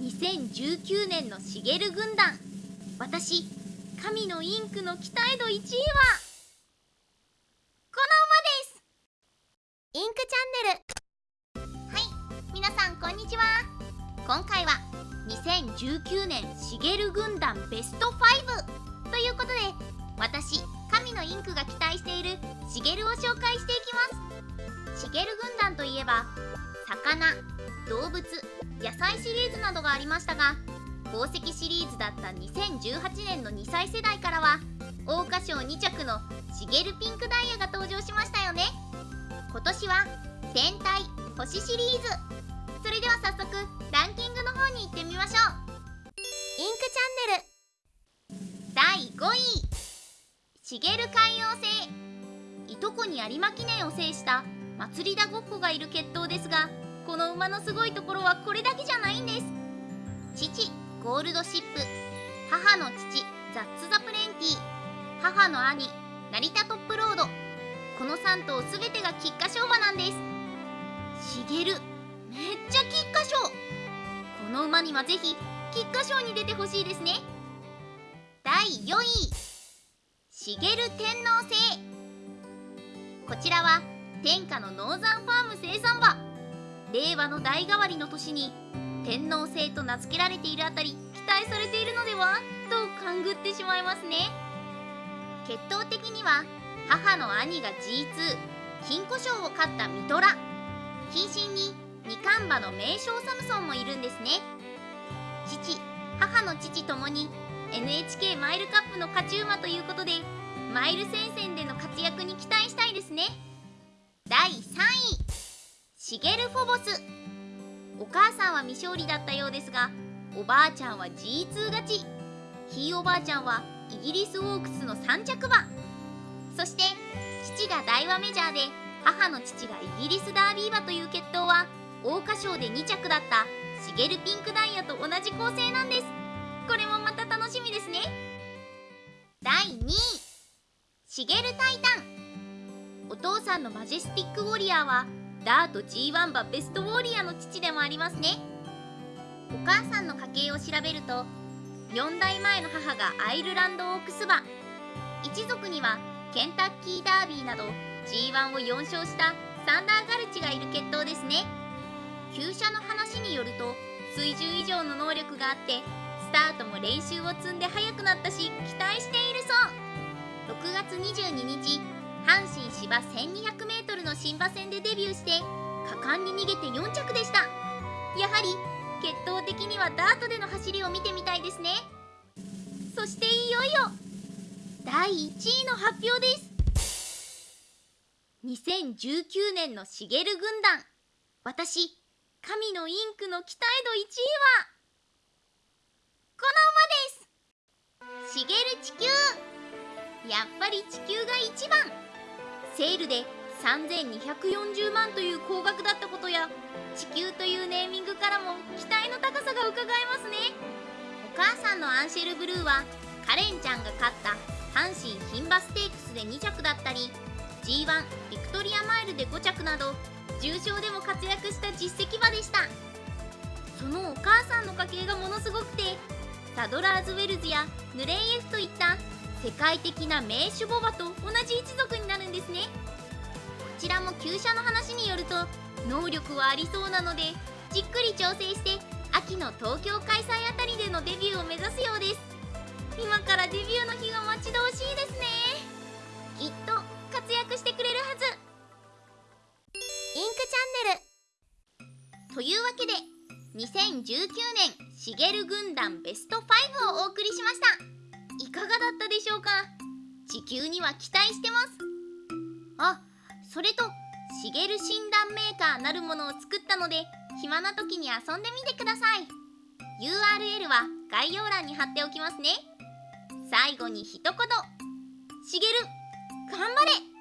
2019年のしげる軍団私神のインクの期待度1位はこの馬です。インクチャンネル。はい皆さんこんにちは。今回は2019年しげる軍団ベスト5ということで私神のインクが期待しているしげるを紹介していきます。しげる軍団といえば魚動物野菜シリーズなどがありましたが宝石シリーズだった2018年の2歳世代からは桜花賞2着のしげるピンクダイヤが登場しましたよね。今年は天体星シリーズ。それでは早速ランキングの方に行ってみましょう。インクチャンネル。第5位。しげる海洋星。いとこに有馬記念を制した祭りだごっこがいる決闘ですがこの馬のすごいところはこれだけじゃないんです。父ゴールドシップ。母の父ザッツ・ザ・プレンティ母の兄成田トップロード。この3頭すべてが菊花賞馬なんです。しげるめっちゃ菊花賞。この馬にはぜひ菊花賞に出てほしいですね。第4位しげる天皇星こちらは天下のノーザンファーム生産馬。令和の代替わりの年に天皇星と名付けられているあたり期待されているのでは？と勘ぐってしまいますね。血統的には母の兄が G2 金庫賞を勝ったミトラ。近親に二冠馬の名将サムソンもいるんですね。父母の父ともに NHK マイルカップの勝ち馬ということでマイル戦線での活躍に期待したいですね。第3位。シゲルフォボス。お母さんは未勝利だったようですがおばあちゃんは G2 勝ち。ひいおばあちゃんはイギリスオークスの3着馬。そして父が大和メジャーで母の父がイギリスダービー馬という決闘は桜花賞で2着だったシゲルピンクダイヤと同じ構成なんです。これもまた楽しみですね。第2位。シゲルタイタン。お父さんのマジェスティックウォリアーはダート G1 馬ベストウォリアの父でもありますね。お母さんの家系を調べると4代前の母がアイルランドオークス馬一族にはケンタッキーダービーなど G1 を4勝したサンダーガルチがいる血統ですね。厩舎の話によると水準以上の能力があってスタートも練習を積んで速くなったし期待しているそう。6月22日阪神芝 1200m の新馬戦でデビューして果敢に逃げて4着でした。やはり血統的にはダートでの走りを見てみたいですね。そしていよいよ第1位の発表です。2019年のしげる軍団。私神のインクの期待度1位はこの馬です。しげる地球。やっぱり地球が一番。セールで3240万という高額だったことや地球というネーミングからも期待の高さがうかがえますね。お母さんのアンシェルブルーはカレンちゃんが勝った阪神牝馬ステークスで2着だったり G1 ビクトリアマイルで5着など重賞でも活躍した実績馬でした。そのお母さんの家系がものすごくてサドラーズウェルズやヌレイエフといった世界的な名種牡馬と同じ一族になるんですね。こちらも厩舎の話によると能力はありそうなのでじっくり調整して秋の東京開催あたりでのデビューを目指すようです。今からデビューの日が待ち遠しいですね。きっと活躍してくれるはず。インクチャンネル。というわけで2019年しげる軍団ベスト5をお送りしました。いかがだったでしょうか？地球には期待してます。あそれとしげる診断メーカーなるものを作ったので暇な時に遊んでみてください。URL は概要欄に貼っておきますね。最後に一言。しげる頑張れ！